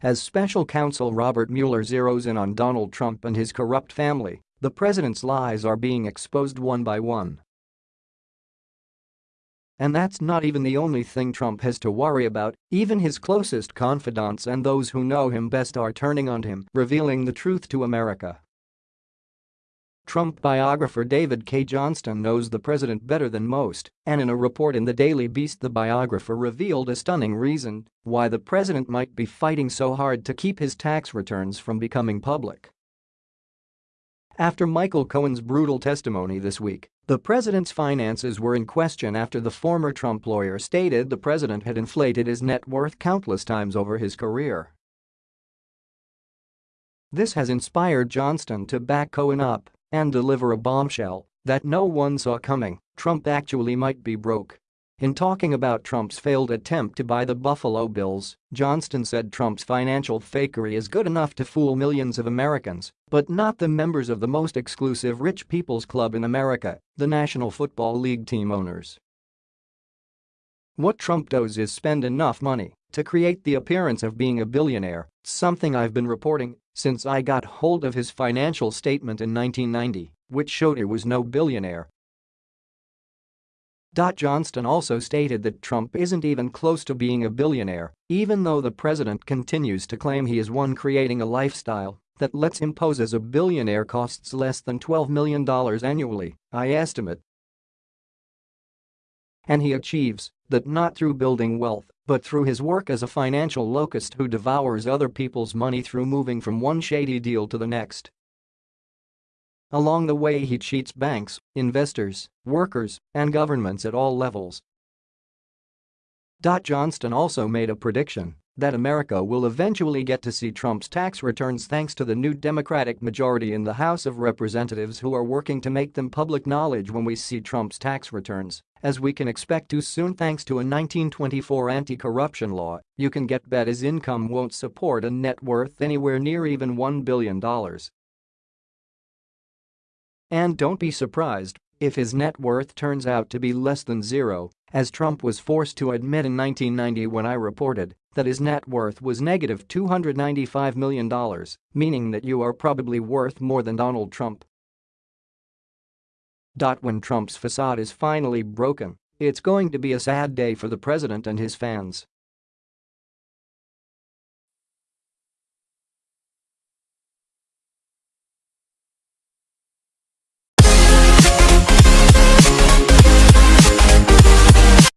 As special counsel Robert Mueller zeroes in on Donald Trump and his corrupt family, the president's lies are being exposed one by one. And that's not even the only thing Trump has to worry about, even his closest confidants and those who know him best are turning on him, revealing the truth to America. Trump biographer David Cay Johnston knows the president better than most, and in a report in the Daily Beast the biographer revealed a stunning reason why the president might be fighting so hard to keep his tax returns from becoming public. After Michael Cohen's brutal testimony this week, the president's finances were in question after the former Trump lawyer stated the president had inflated his net worth countless times over his career. This has inspired Johnston to back Cohen up and deliver a bombshell that no one saw coming, Trump actually might be broke. In talking about Trump's failed attempt to buy the Buffalo Bills, Johnston said Trump's financial fakery is good enough to fool millions of Americans, but not the members of the most exclusive rich people's club in America, the National Football League team owners. What Trump does is spend enough money to create the appearance of being a billionaire, something I've been reporting since I got hold of his financial statement in 1990, which showed he was no billionaire Johnston also stated that Trump isn't even close to being a billionaire, even though the president continues to claim he is one creating a lifestyle that lets him pose as a billionaire costs less than $12 million annually, I estimate. And he achieves that not through building wealth, but through his work as a financial locust who devours other people's money through moving from one shady deal to the next. Along the way he cheats banks, investors, workers, and governments at all levels. Johnston also made a prediction that America will eventually get to see Trump's tax returns thanks to the new Democratic majority in the House of Representatives who are working to make them public knowledge when we see Trump's tax returns, as we can expect to soon thanks to a 1924 anti-corruption law, you can get bet his income won't support a net worth anywhere near even $1 billion. And don't be surprised if his net worth turns out to be less than zero, as Trump was forced to admit in 1990 when I reported that his net worth was negative $295 million, meaning that you are probably worth more than Donald Trump. When Trump's facade is finally broken, it's going to be a sad day for the president and his fans.